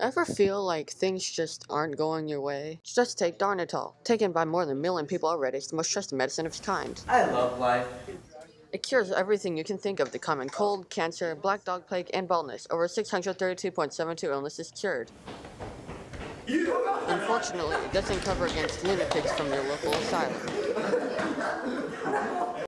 Ever feel like things just aren't going your way? Just take Darnitol. Taken by more than a million people already, it's the most trusted medicine of its kind. I love life. It cures everything you can think of the common cold, cancer, black dog plague, and baldness. Over 632.72 illnesses cured. Unfortunately, it doesn't cover against lunatics from your local asylum.